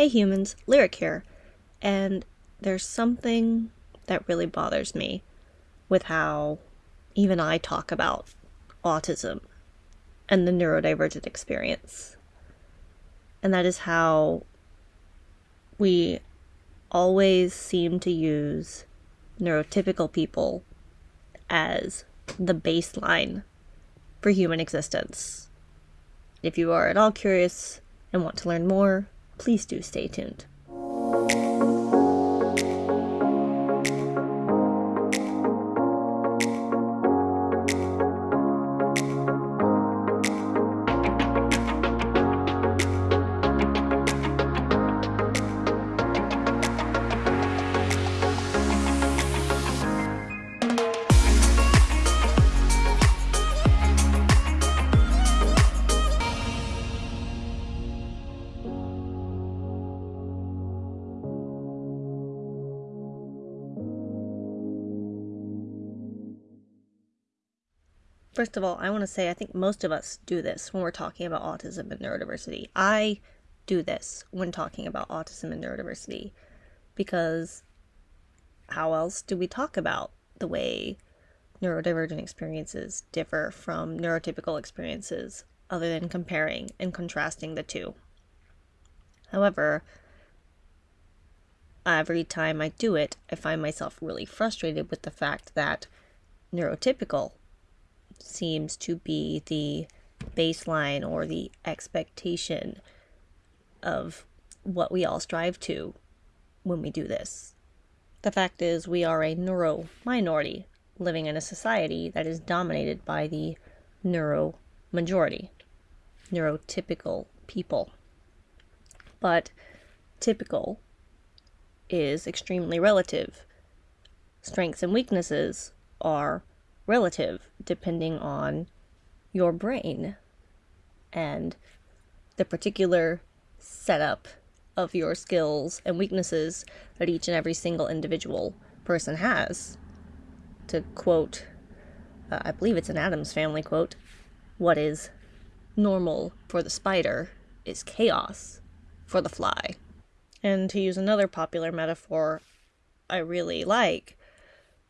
Hey humans, Lyric here. And there's something that really bothers me with how even I talk about autism and the neurodivergent experience. And that is how we always seem to use neurotypical people as the baseline for human existence. If you are at all curious and want to learn more, please do stay tuned. First of all, I want to say I think most of us do this when we're talking about autism and neurodiversity. I do this when talking about autism and neurodiversity because how else do we talk about the way neurodivergent experiences differ from neurotypical experiences other than comparing and contrasting the two? However, every time I do it, I find myself really frustrated with the fact that neurotypical seems to be the baseline or the expectation of what we all strive to when we do this. The fact is, we are a neuro minority living in a society that is dominated by the neuro majority, neurotypical people. But typical is extremely relative. Strengths and weaknesses are relative depending on your brain and the particular setup of your skills and weaknesses that each and every single individual person has. To quote, uh, I believe it's an Addams Family quote, what is normal for the spider is chaos for the fly. And to use another popular metaphor I really like,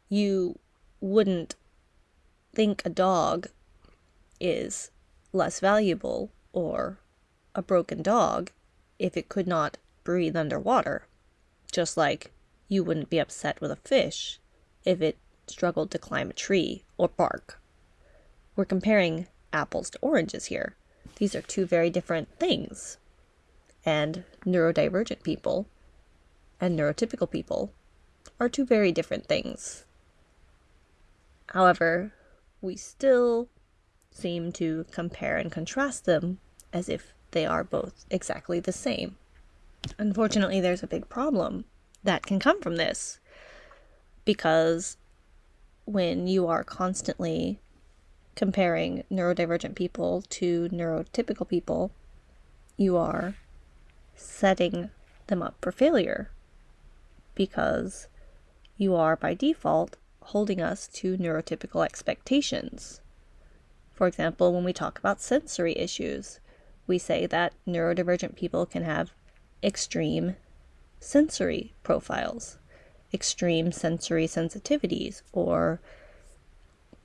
you wouldn't think a dog is less valuable or a broken dog if it could not breathe underwater, just like you wouldn't be upset with a fish if it struggled to climb a tree or bark. We're comparing apples to oranges here. These are two very different things. And neurodivergent people and neurotypical people are two very different things. However, we still seem to compare and contrast them as if they are both exactly the same. Unfortunately, there's a big problem that can come from this because when you are constantly comparing neurodivergent people to neurotypical people, you are setting them up for failure because you are by default holding us to neurotypical expectations. For example, when we talk about sensory issues, we say that neurodivergent people can have extreme sensory profiles, extreme sensory sensitivities, or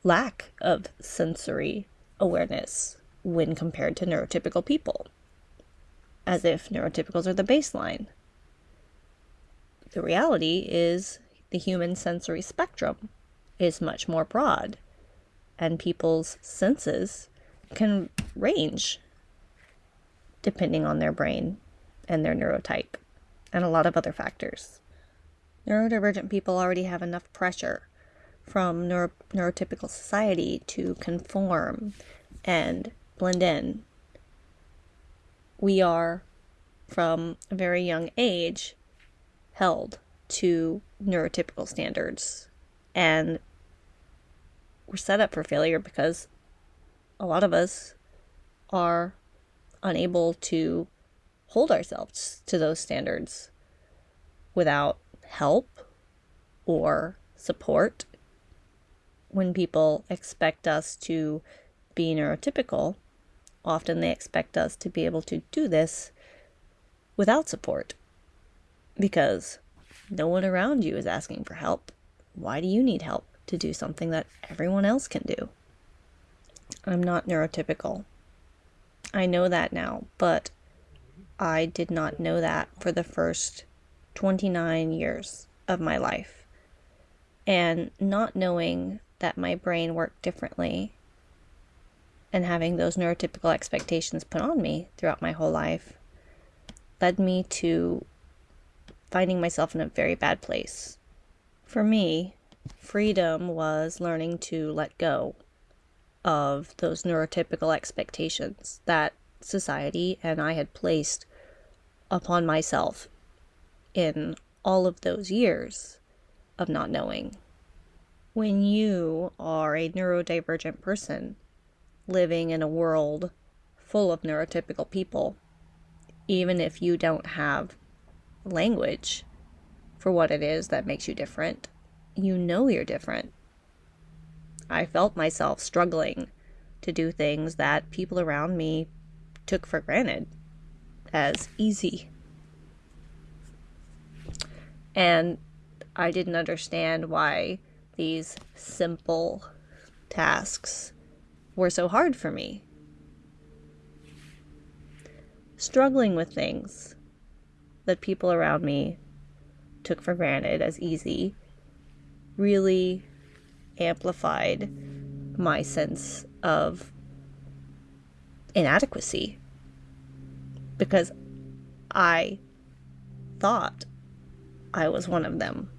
lack of sensory awareness when compared to neurotypical people, as if neurotypicals are the baseline. The reality is the human sensory spectrum is much more broad, and people's senses can range depending on their brain and their neurotype, and a lot of other factors. Neurodivergent people already have enough pressure from neuro- neurotypical society to conform and blend in. We are, from a very young age, held to neurotypical standards. And we're set up for failure because a lot of us are unable to hold ourselves to those standards without help or support. When people expect us to be neurotypical, often they expect us to be able to do this without support because no one around you is asking for help. Why do you need help to do something that everyone else can do? I'm not neurotypical. I know that now, but I did not know that for the first 29 years of my life. And not knowing that my brain worked differently and having those neurotypical expectations put on me throughout my whole life led me to finding myself in a very bad place. For me, freedom was learning to let go of those neurotypical expectations that society and I had placed upon myself in all of those years of not knowing. When you are a neurodivergent person living in a world full of neurotypical people, even if you don't have language for what it is that makes you different, you know you're different. I felt myself struggling to do things that people around me took for granted as easy. And I didn't understand why these simple tasks were so hard for me. Struggling with things that people around me took for granted as easy really amplified my sense of inadequacy because I thought I was one of them.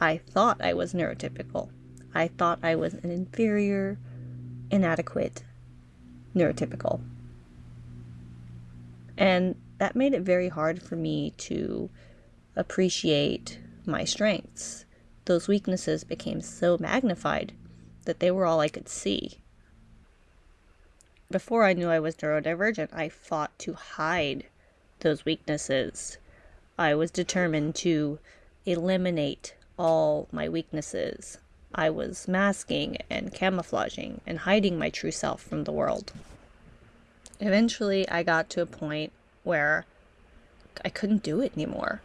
I thought I was neurotypical. I thought I was an inferior, inadequate neurotypical. And that made it very hard for me to appreciate my strengths. Those weaknesses became so magnified that they were all I could see. Before I knew I was neurodivergent, I fought to hide those weaknesses. I was determined to eliminate all my weaknesses. I was masking and camouflaging and hiding my true self from the world. Eventually, I got to a point where I couldn't do it anymore.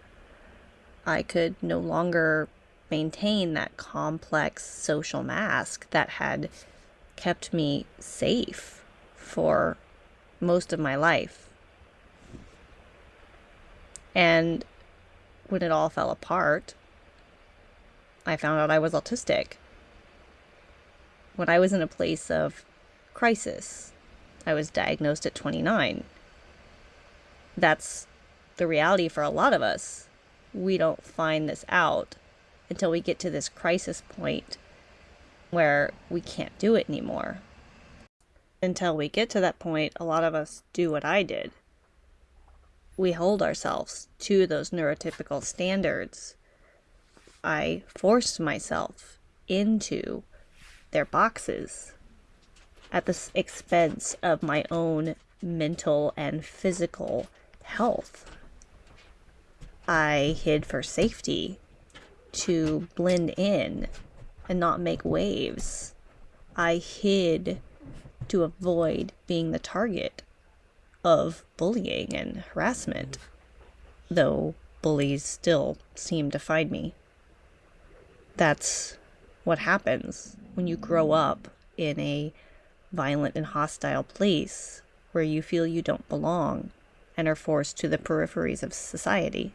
I could no longer maintain that complex social mask that had kept me safe for most of my life. And when it all fell apart, I found out I was autistic. When I was in a place of crisis, I was diagnosed at 29. That's the reality for a lot of us. We don't find this out until we get to this crisis point where we can't do it anymore. Until we get to that point, a lot of us do what I did. We hold ourselves to those neurotypical standards. I forced myself into their boxes at the expense of my own mental and physical health. I hid for safety to blend in and not make waves. I hid to avoid being the target of bullying and harassment, though bullies still seem to find me. That's what happens when you grow up in a violent and hostile place where you feel you don't belong and are forced to the peripheries of society.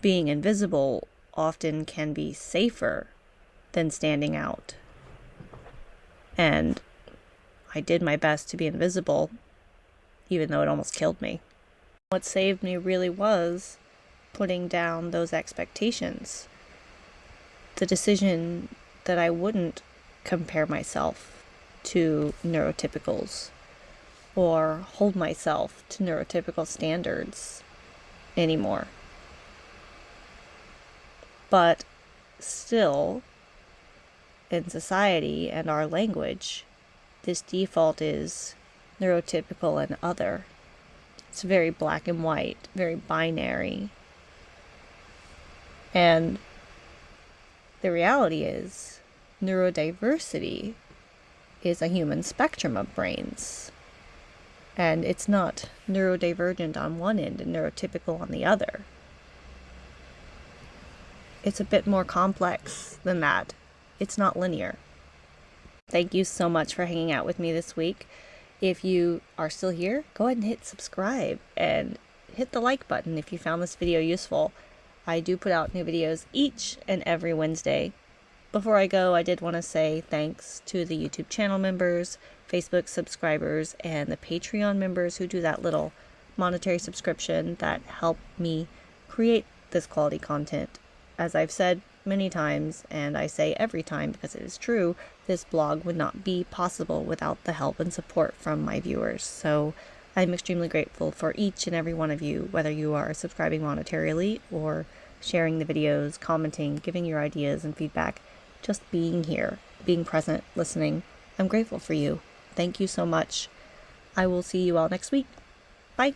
Being invisible often can be safer than standing out. And I did my best to be invisible, even though it almost killed me. What saved me really was putting down those expectations. The decision that I wouldn't compare myself to neurotypicals or hold myself to neurotypical standards anymore. But still, in society and our language, this default is neurotypical and other. It's very black and white, very binary. And the reality is, neurodiversity is a human spectrum of brains. And it's not neurodivergent on one end and neurotypical on the other. It's a bit more complex than that. It's not linear. Thank you so much for hanging out with me this week. If you are still here, go ahead and hit subscribe and hit the like button if you found this video useful. I do put out new videos each and every Wednesday. Before I go, I did want to say thanks to the YouTube channel members, Facebook subscribers, and the Patreon members who do that little monetary subscription that help me create this quality content. As I've said many times, and I say every time because it is true, this blog would not be possible without the help and support from my viewers. So I'm extremely grateful for each and every one of you, whether you are subscribing monetarily or sharing the videos, commenting, giving your ideas and feedback, just being here, being present, listening. I'm grateful for you. Thank you so much. I will see you all next week. Bye.